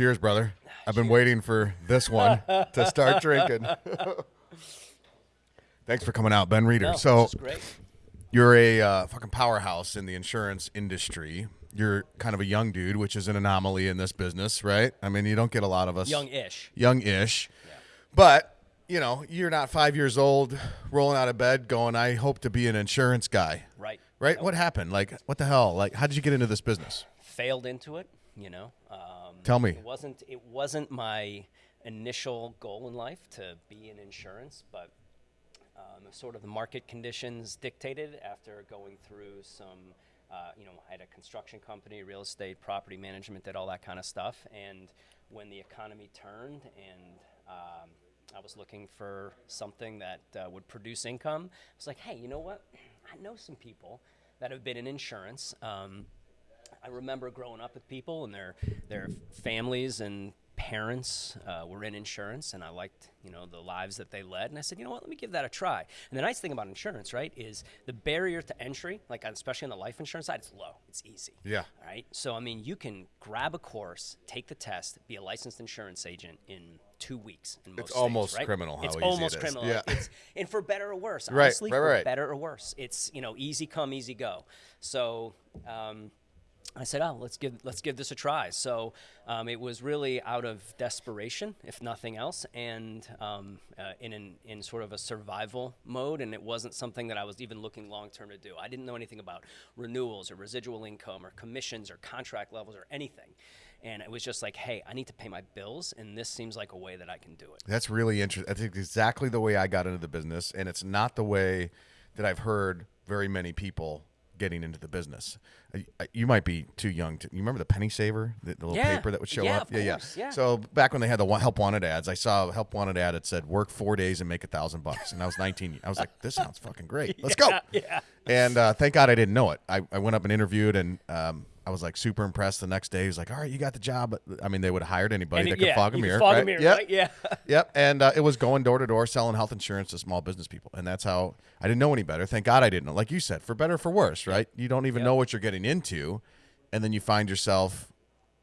Cheers, brother. I've been waiting for this one to start drinking. Thanks for coming out, Ben Reeder. No, so this is great. you're a uh, fucking powerhouse in the insurance industry. You're kind of a young dude, which is an anomaly in this business, right? I mean, you don't get a lot of us Young-ish. young-ish. But you know, you're not five years old, rolling out of bed, going, "I hope to be an insurance guy." Right. Right? Nope. What happened? Like, what the hell? Like, how did you get into this business? Failed into it. You know. Um, Tell me. It wasn't. It wasn't my initial goal in life to be in insurance, but um, sort of the market conditions dictated after going through some. Uh, you know, I had a construction company, real estate, property management, did all that kind of stuff. And when the economy turned and um, I was looking for something that uh, would produce income, I was like, hey, you know what? I know some people that have been in insurance. Um, I remember growing up with people and their their families and parents uh, were in insurance, and I liked you know the lives that they led. And I said, you know what, let me give that a try. And the nice thing about insurance, right, is the barrier to entry, like especially on the life insurance side, it's low, it's easy. Yeah. right So I mean, you can grab a course, take the test, be a licensed insurance agent in two weeks. In most states, almost right? criminal how it's easy it almost is. criminal. Yeah. It's, and for better or worse, Right, honestly, right, for better or worse, it's you know easy come, easy go. So. Um, I said, "Oh, let's give let's give this a try." So um, it was really out of desperation, if nothing else, and um, uh, in an, in sort of a survival mode. And it wasn't something that I was even looking long term to do. I didn't know anything about renewals or residual income or commissions or contract levels or anything. And it was just like, "Hey, I need to pay my bills, and this seems like a way that I can do it." That's really interesting. That's exactly the way I got into the business, and it's not the way that I've heard very many people getting into the business. I- I- You might be too young to. You remember the penny saver, the, the little Yeah. paper that would show Yeah, up? of course, yeah. So back when they had the help wanted ads, I saw a help wanted ad that said "work four days and make a thousand bucks," and I was 19. I was like, "This sounds fucking great. Let's go!" Yeah. And uh, thank God I didn't know it. I, I went up and interviewed, and um, I was like super impressed. The next day, he was like, "All right, you got the job." I mean, they would have hired anybody And that it- could yeah, fog a mirror, fog a right? mirror, Yep. right? Yeah. Yep, and uh, it was going door to door selling health insurance to small business people, and that's how I didn't know any better. Thank God I didn't know. Like you said, for better or for worse, right? You don't even Yep. know what you're getting into, and then you find yourself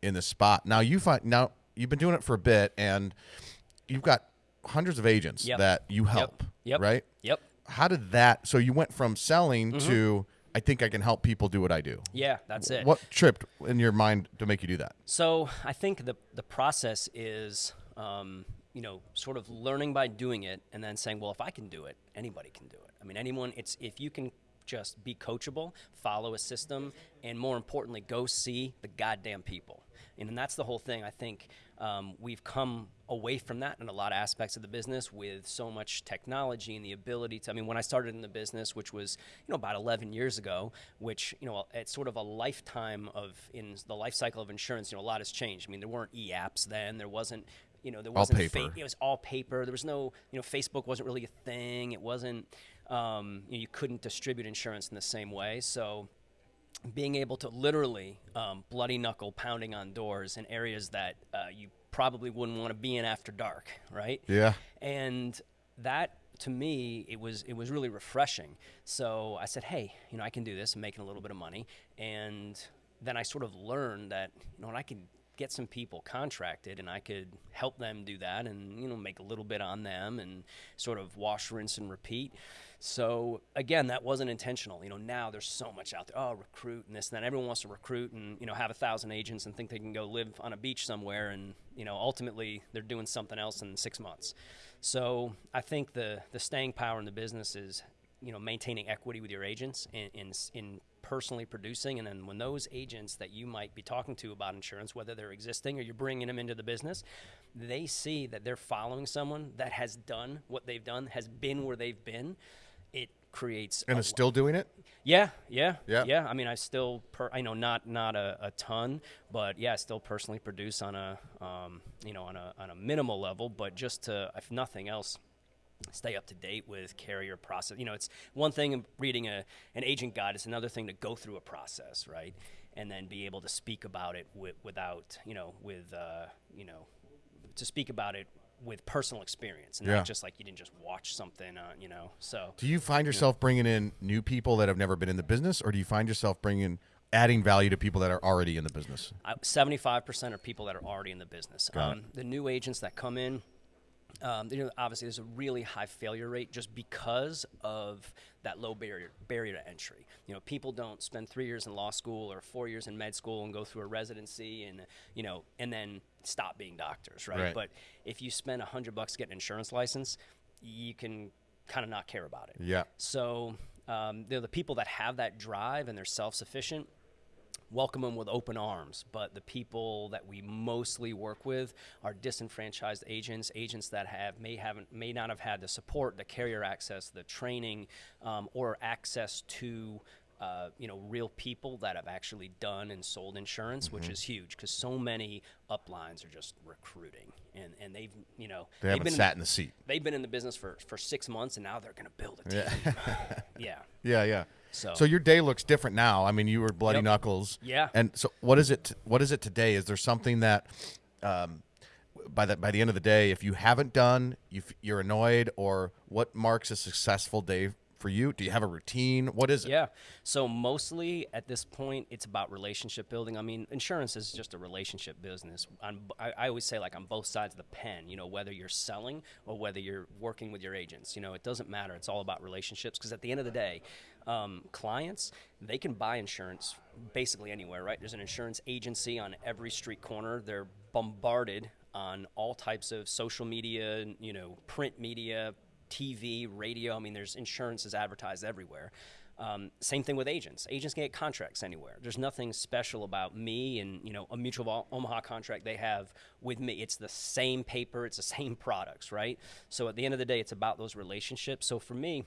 in the spot. Now you find now you've been doing it for a bit, and you've got hundreds of agents Yep. that you help, Yep. right? Yep. How did that? So you went from selling Mm-hmm. to I think I can help people do what I do. Yeah, that's it. What tripped in your mind to make you do that? So I think the the process is, um, you know, sort of learning by doing it, and then saying, well, if I can do it, anybody can do it. I mean, anyone. It's if you can just be coachable, follow a system, and more importantly, go see the goddamn people. And, and that's the whole thing. I think um, we've come away from that in a lot of aspects of the business with so much technology and the ability to. I mean, when I started in the business, which was you know about 11 years ago, which you know it's sort of a lifetime of in the life cycle of insurance. You know, a lot has changed. I mean, there weren't e-apps then. There wasn't. You know, there wasn't. paper. it was all paper. There was no. You know, Facebook wasn't really a thing. It wasn't. Um, you, know, you couldn't distribute insurance in the same way. So being able to literally um, bloody knuckle pounding on doors in areas that uh, you probably wouldn't want to be in after dark, right? Yeah. And that to me, it was it was really refreshing. So I said, hey, you know, I can do this. I'm making a little bit of money, and then I sort of learned that you know, I could get some people contracted and I could help them do that and you know make a little bit on them and sort of wash rinse and repeat so again that wasn't intentional. You know now there's so much out there oh recruit and this and that. Everyone wants to recruit and you know have a thousand agents and think they can go live on a beach somewhere and you know ultimately they're doing something else in six months. So i think the the staying power in the business is you know maintaining equity with your agents in in, in personally producing. And then when those agents that you might be talking to about insurance whether they're existing or you're bringing them into the business they see that they're following someone that has done what they've done has been where they've been it creates And is still doing it? yeah, yeah, Yeah. yeah. I mean, I still, per, I know not not a, a ton, but yeah, I still personally produce on a, um, you know, on a on a minimal level. But just to, if nothing else, stay up to date with carrier process. You know, it's one thing reading a an agent guide; it's another thing to go through a process, right? And then be able to speak about it wi- without, you know, with, uh, you know, to speak about it with personal experience, and Yeah. not just like you didn't just watch something, uh, you know. So Do you find yourself bringing in new people that have never been in the business, or do you find yourself bringing adding value to people that are already in the business? Seventy-five percent are people that are already in the business. Um, the new agents that come in, um, you know, obviously there's a really high failure rate just because of that low barrier barrier to entry. You know, people don't spend three years in law school or four years in med school and go through a residency and you know, and then stop being doctors, right? Right. But if you spend a hundred bucks getting an insurance license, you can kind of not care about it. Yeah. So um, they're the people that have that drive and they're self-sufficient. Welcome them with open arms, but the people that we mostly work with are disenfranchised agents, agents that have may haven't may not have had the support, the carrier access, the training, um, or access to uh, you know real people that have actually done and sold insurance, which is huge because so many uplines are just recruiting and and they've you know They they've haven't been sat in the seat. they've been in the business for for six months and now they're going to build a team. yeah. Yeah, yeah. So- so your day looks different now. I mean, you were bloody Yep. knuckles. Yeah. And so, what is it? What is it today? Is there something that, um, by the by the end of the day, if you haven't done, you f- you're annoyed, or what marks a successful day for you? Do you have a routine? What is it? Yeah. So mostly at this point, it's about relationship building. I mean, insurance is just a relationship business. B- I, I always say like on both sides of the pen. You know, whether you're selling or whether you're working with your agents. You know, it doesn't matter. It's all about relationships because at the end of the day, um, clients they can buy insurance basically anywhere. Right? There's an insurance agency on every street corner. They're bombarded on all types of social media. You know, print media, TV, radio. I mean, there's insurance is advertised everywhere. Um, same thing with agents. Agents can get contracts anywhere. There's nothing special about me and you know a Mutual Omaha contract they have with me. It's the same paper. It's the same products, right? So at the end of the day, it's about those relationships. So for me,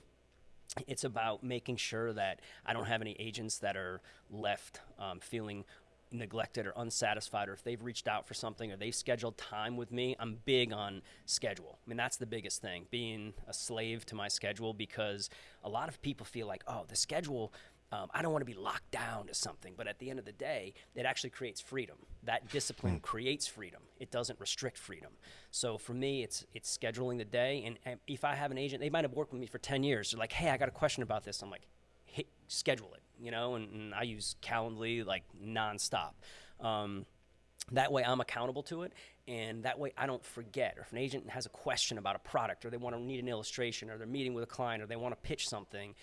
it's about making sure that I don't have any agents that are left um, feeling neglected or unsatisfied, or if they've reached out for something or they've scheduled time with me. I'm big on schedule. I mean, that's the biggest thing, being a slave to my schedule, because a lot of people feel like, oh, the schedule. Um, I don't want to be locked down to something, but at the end of the day, it actually creates freedom. That discipline creates freedom. It doesn't restrict freedom. So for me, it's it's scheduling the day. And, and if I have an agent, they might have worked with me for ten years. They're like, "Hey, I got a question about this." I'm like, "Hey, schedule it," you know. And, and I use Calendly like nonstop. Um, that way, I'm accountable to it, and that way, I don't forget. Or if an agent has a question about a product, or they want to need an illustration, or they're meeting with a client, or they want to pitch something,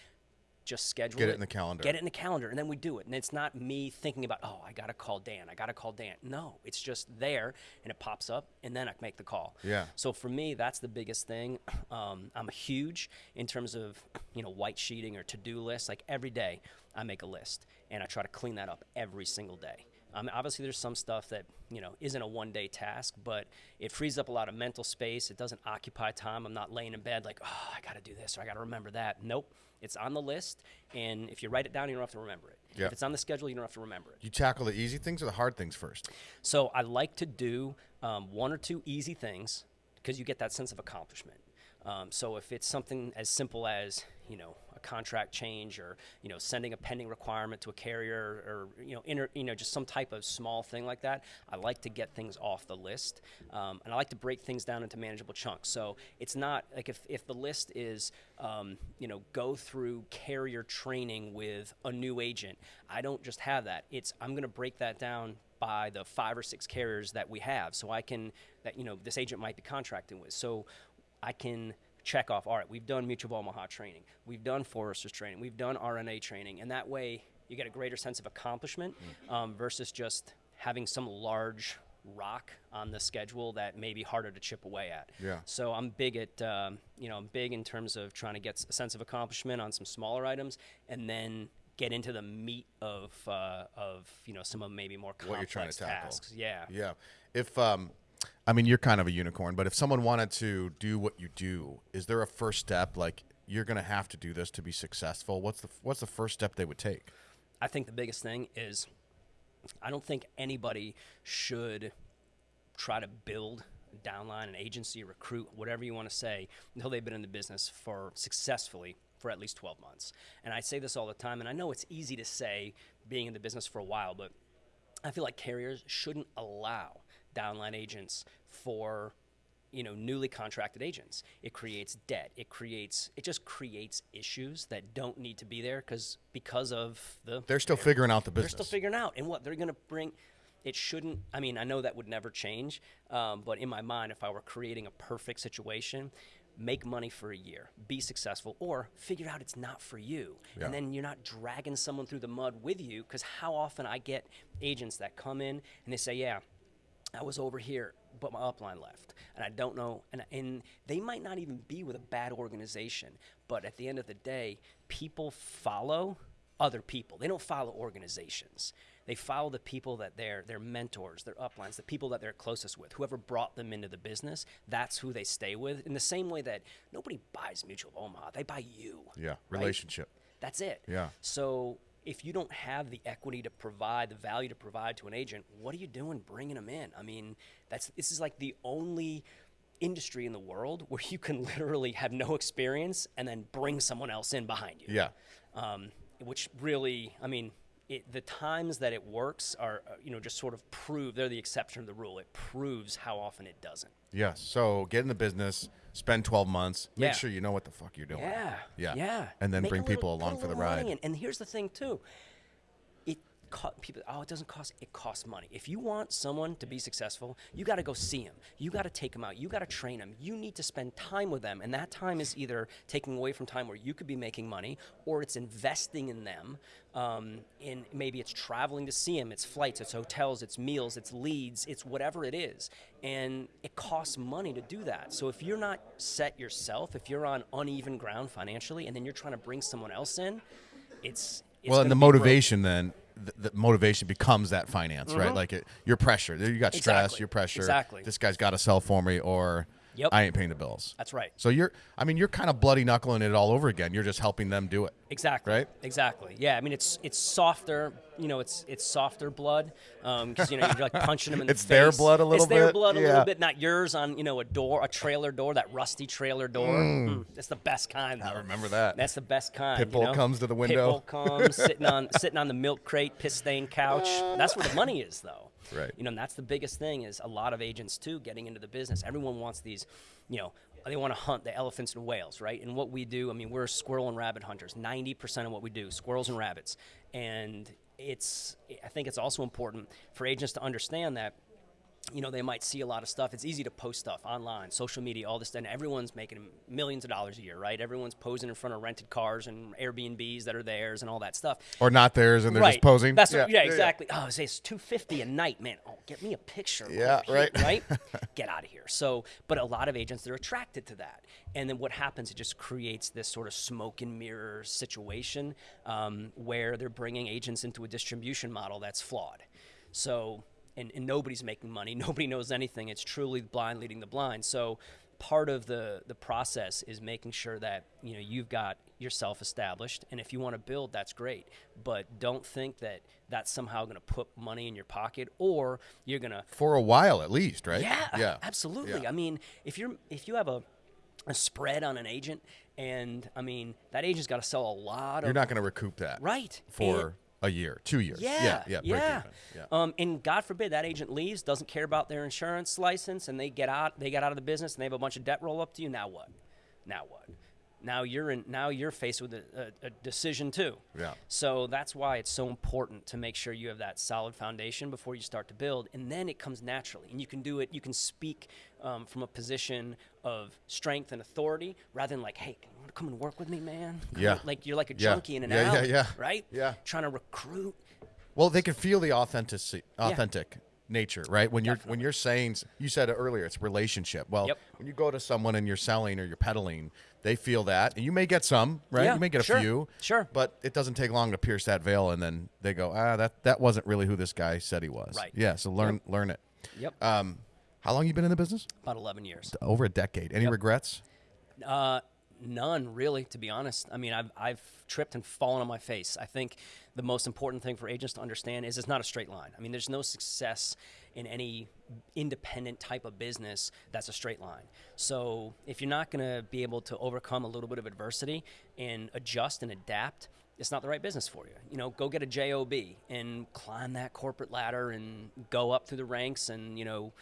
just schedule Get it in the calendar. Get it in the calendar, and then we do it. And it's not me thinking about, oh, I gotta call Dan. I gotta call Dan. No, it's just there, and it pops up, and then I make the call. Yeah. So for me, that's the biggest thing. Um, I'm huge in terms of you know white sheeting or to-do lists. Like every day, I make a list, and I try to clean that up every single day. Um, obviously, there's some stuff that you know isn't a one-day task, but it frees up a lot of mental space. It doesn't occupy time. I'm not laying in bed like, oh, I got to do this or I got to remember that. Nope, it's on the list, and if you write it down, you don't have to remember it. Yeah. If it's on the schedule, you don't have to remember it. You tackle the easy things or the hard things first. So I like to do um, one or two easy things because you get that sense of accomplishment. Um, so if it's something as simple as you know a contract change or you know sending a pending requirement to a carrier or you know inter, you know just some type of small thing like that, I like to get things off the list, um, and I like to break things down into manageable chunks. So it's not like if, if the list is um, you know go through carrier training with a new agent, I don't just have that. It's I'm going to break that down by the five or six carriers that we have so i can that you know this agent might be contracting with so i can check off all right we've done mutual of omaha training we've done foresters training we've done rna training and that way you get a greater sense of accomplishment um, versus just having some large rock on the schedule that may be harder to chip away at Yeah. so i'm big at um, you know i'm big in terms of trying to get a sense of accomplishment on some smaller items and then get into the meat of uh, of you know some of maybe more complex What you're trying to tackle. tasks. Yeah. Yeah. If um, I mean, you're kind of a unicorn, but if someone wanted to do what you do, is there a first step? Like you're going to have to do this to be successful. What's the What's the first step they would take? I think the biggest thing is I don't think anybody should try to build a downline, an agency, recruit, whatever you want to say, until they've been in the business for successfully for at least 12 months. And I say this all the time, and I know it's easy to say being in the business for a while, but I feel like carriers shouldn't allow downline agents for you know newly contracted agents it creates debt it creates it just creates issues that don't need to be there because because of the They're still figuring out the business. they're still figuring out and what they're going to bring it shouldn't i mean i know that would never change um, but in my mind if i were creating a perfect situation make money for a year be successful or figure out it's not for you Yeah. and then you're not dragging someone through the mud with you because how often i get agents that come in and they say yeah I was over here, but my upline left, and I don't know. And, and they might not even be with a bad organization, but at the end of the day, people follow other people. They don't follow organizations. They follow the people that they're their mentors, their uplines, the people that they're closest with, whoever brought them into the business. That's who they stay with. In the same way that nobody buys Mutual of Omaha, they buy you. yeah, right? relationship. That's it. Yeah. So if you don't have the equity to provide, the value to provide to an agent, what are you doing bringing them in? I mean, that's this is like the only industry in the world where you can literally have no experience and then bring someone else in behind you. Yeah. Um, which really, I mean, it, the times that it works are, uh, you know, just sort of prove they're the exception to the rule. It proves how often it doesn't. Yes. So get in the business, spend 12 months, make Yeah. sure you know what the fuck you're doing. Yeah. Yeah. Yeah. And then Make bring people along for the ride. in. And here's the thing too. People oh it doesn't cost it costs money. If you want someone to be successful, you got to go see them. You got to take them out. You got to train them. You need to spend time with them, and that time is either taking away from time where you could be making money, or it's investing in them. Um, in maybe it's traveling to see them, it's flights, it's hotels, it's meals, it's leads, it's whatever it is, and it costs money to do that. So if you're not set yourself, if you're on uneven ground financially, and then you're trying to bring someone else in, it's, it's well, and the motivation then, the, the motivation becomes that finance, right? Like it, your pressure. You got stress, Mm-hmm. Exactly. your pressure. Exactly. This guy's got to sell for me, or Yep. I ain't paying the bills. That's right. So you're, I mean, you're kind of bloody knuckling it all over again. You're just helping them do it. Exactly. Right? Exactly. Yeah. I mean, it's it's softer. You know, it's it's softer blood because you know you're like punching them in the It's the their blood a little bit. It's their bit? blood a Yeah. little bit, not yours on you know a door, a trailer door, that rusty trailer door. Mm, that's the best kind. I remember that. That's the best kind. Pitbull you know? comes to the window. Pitbull comes sitting on sitting on the milk crate, piss stained couch. That's where the money is, though. Right. You know, and that's the biggest thing is a lot of agents too getting into the business. Everyone wants these, you know, they want to hunt the elephants and whales, right? And what we do, I mean, we're squirrel and rabbit hunters. Ninety percent of what we do, squirrels and rabbits, and it's. I think it's also important for agents to understand that you know, they might see a lot of stuff. It's easy to post stuff online, social media, all this, and everyone's making millions of dollars a year, right? Everyone's posing in front of rented cars and Airbnbs that are theirs and all that stuff. Or not theirs, and they're right. just posing. That's yeah, yeah, exactly. Oh, say it's two fifty a night, man. Oh, get me a picture. Yeah, here, right. right. Get out of here. So, but a lot of agents they're attracted to that, and then what happens? It just creates this sort of smoke and mirror situation um, where they're bringing agents into a distribution model that's flawed. So, and, and nobody's making money. Nobody knows anything. It's truly blind leading the blind. So, part of the the process is making sure that you know you've got yourself established, and if you want to build, that's great. But don't think that that's somehow going to put money in your pocket, or you're going to For a while, at least, right? yeah, Yeah. absolutely. Yeah. I mean, if you're if you have a a spread on an agent, and I mean that agent's got to sell a lot You're of not going to recoup that. right For And- a year, two years. yeah, Yeah. Yeah. yeah. yeah. Um, and God forbid that agent leaves, doesn't care about their insurance license, and they get out, they get out of the business, and they have a bunch of debt roll up to you. Now what? Now what? Now you're in. Now you're faced with a, a, a decision too. Yeah. So that's why it's so important to make sure you have that solid foundation before you start to build, and then it comes naturally. And you can do it. You can speak um, from a position of strength and authority rather than like, "Hey, can you want to come and work with me, man?" Come Yeah. on." Like you're like a Yeah. junkie in an Yeah, yeah, alley, yeah. right? Yeah. Trying to recruit. Well, they can feel the authentic, authentic nature, right? When you're when you're saying, you said it earlier, it's relationship. Well, Yep. when you go to someone and you're selling or you're peddling, they feel that, and you may get some, right? Yeah, you may get a sure, few, sure. but it doesn't take long to pierce that veil, and then they go, ah, that that wasn't really who this guy said he was. Right. Yeah. So learn learn it. Yep. Um, how long you been in the business? About 11 years. Over a decade. Any regrets? Uh, none, really, to be honest. I mean, I've, I've tripped and fallen on my face. I think the most important thing for agents to understand is it's not a straight line. I mean, there's no success in any independent type of business that's a straight line. So if you're not going to be able to overcome a little bit of adversity and adjust and adapt, it's not the right business for you. You know, go get a job and climb that corporate ladder and go up through the ranks and you know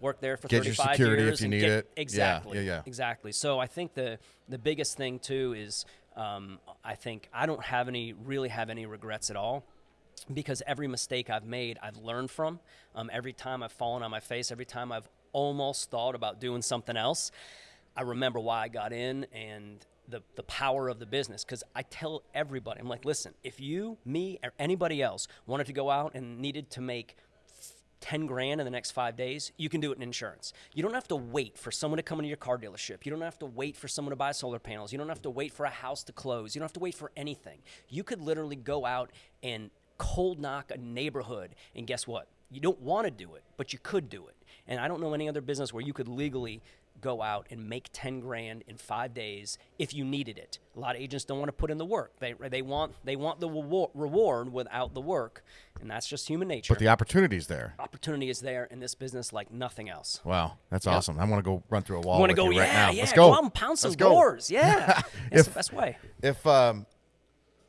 work there for Get your 35 security if years you need get, it. Yeah, exactly yeah, yeah. exactly so i think the the biggest thing too is um, i think i don't have any really have any regrets at all because every mistake I've made, I've learned from. Um, every time I've fallen on my face, every time I've almost thought about doing something else, I remember why I got in and the, the power of the business. Because I tell everybody, I'm like, listen, if you, me, or anybody else wanted to go out and needed to make 10 grand in the next five days, you can do it in insurance. You don't have to wait for someone to come into your car dealership. You don't have to wait for someone to buy solar panels. You don't have to wait for a house to close. You don't have to wait for anything. You could literally go out and cold knock a neighborhood, and guess what? You don't want to do it, but you could do it. And I don't know any other business where you could legally go out and make 10 grand in five days if you needed it. A lot of agents don't want to put in the work. They, they want they want the reward without the work, and that's just human nature. But the opportunity is there. opportunity is there in this business like nothing else. Wow, that's awesome. I want to go run through a wall. Want to go? you right yeah, now. yeah. Let's go. go out and pound some Let's go. doors. Yeah, it's If- the best way. If um,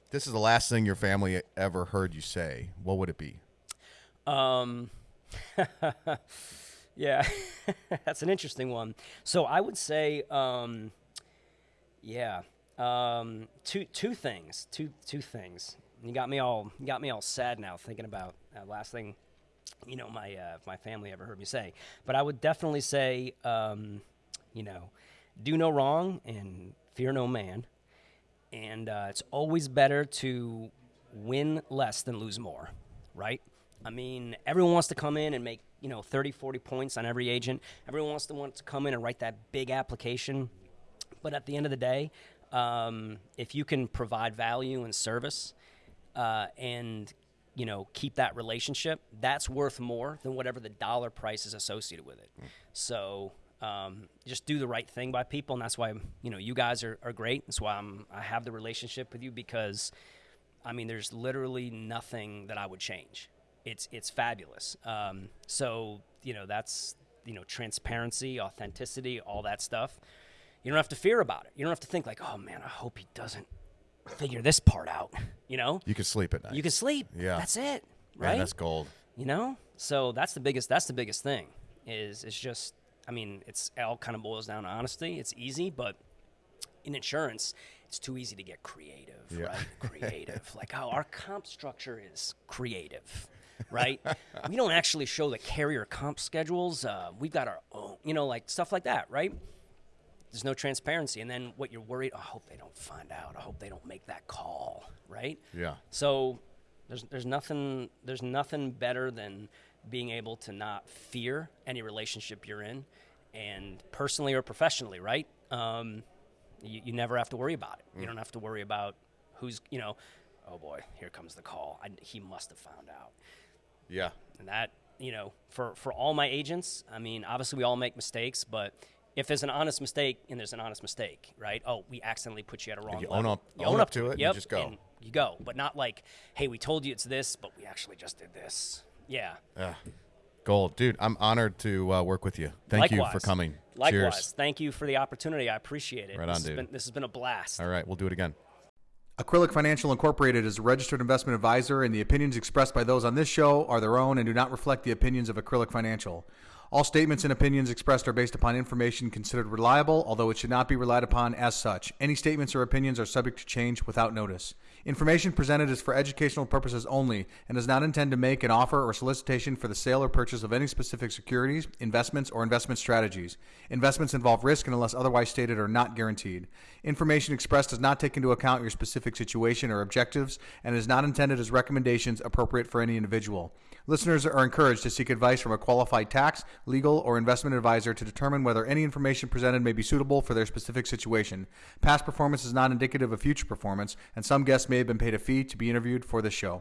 this is the last thing your family ever heard you say, what would it be? Um, yeah, that's an interesting one. So I would say, um, yeah, um, two two things, two two things. You got me all got me all sad now thinking about uh, last thing. You know, my uh, my family ever heard me say, but I would definitely say, um, you know, do no wrong and fear no man, and uh, it's always better to win less than lose more, right? I mean, everyone wants to come in and make, you know, 30, 40 points on every agent. Everyone wants to want to come in and write that big application. But at the end of the day, um, if you can provide value and service uh, and, you know, keep that relationship, that's worth more than whatever the dollar price is associated with it. So um, just do the right thing by people. And that's why, you know, you guys are, are great. That's why I'm, I have the relationship with you because – I mean, there's literally nothing that I would change. It's it's fabulous. Um, so you know that's you know transparency, authenticity, all that stuff. You don't have to fear about it. You don't have to think like, oh man, I hope he doesn't figure this part out. You know, You can sleep at night. you can sleep. Yeah. that's it. Man, Right. that's gold. you know, so that's the biggest. That's the biggest thing. Is it's just. I mean, it's it all kind of boils down to honesty. It's easy, but in insurance, it's too easy to get creative, Yeah. right? Creative. like how our comp structure is creative, right? we don't actually show the carrier comp schedules. Uh, we've got our own, you know, like stuff like that, right? There's no transparency. And then what you're worried, oh, I hope they don't find out. I hope they don't make that call, right? Yeah. So there's there's nothing there's nothing better than being able to not fear any relationship you're in, and personally or professionally, right? Um, you, you never have to worry about it. You don't have to worry about who's you know, oh boy, here comes the call. I, he must have found out, Yeah. and that you know for for all my agents, I mean, obviously we all make mistakes, but if there's an honest mistake and there's an honest mistake, right? Oh, we accidentally put you at a wrong you level. own up- You own up to it and you Yep, just go. you go, but not like, hey, we told you it's this, but we actually just did this. Yeah. Yeah. Gold, dude. I'm honored to uh, work with you. Thank you for coming. Likewise. Cheers. Thank you for the opportunity. I appreciate it. Right this on, has dude. Been, this has been a blast. All right, we'll do it again. Acrylic Financial Incorporated is a registered investment advisor, and the opinions expressed by those on this show are their own and do not reflect the opinions of Acrylic Financial. All statements and opinions expressed are based upon information considered reliable, although it should not be relied upon as such. Any statements or opinions are subject to change without notice. Information presented is for educational purposes only and does not intend to make an offer or solicitation for the sale or purchase of any specific securities, investments, or investment strategies. Investments involve risk and, unless otherwise stated, are not guaranteed. Information expressed does not take into account your specific situation or objectives and is not intended as recommendations appropriate for any individual. Listeners are encouraged to seek advice from a qualified tax, legal, or investment advisor to determine whether any information presented may be suitable for their specific situation. Past performance is not indicative of future performance, and some guests may have been paid a fee to be interviewed for this show.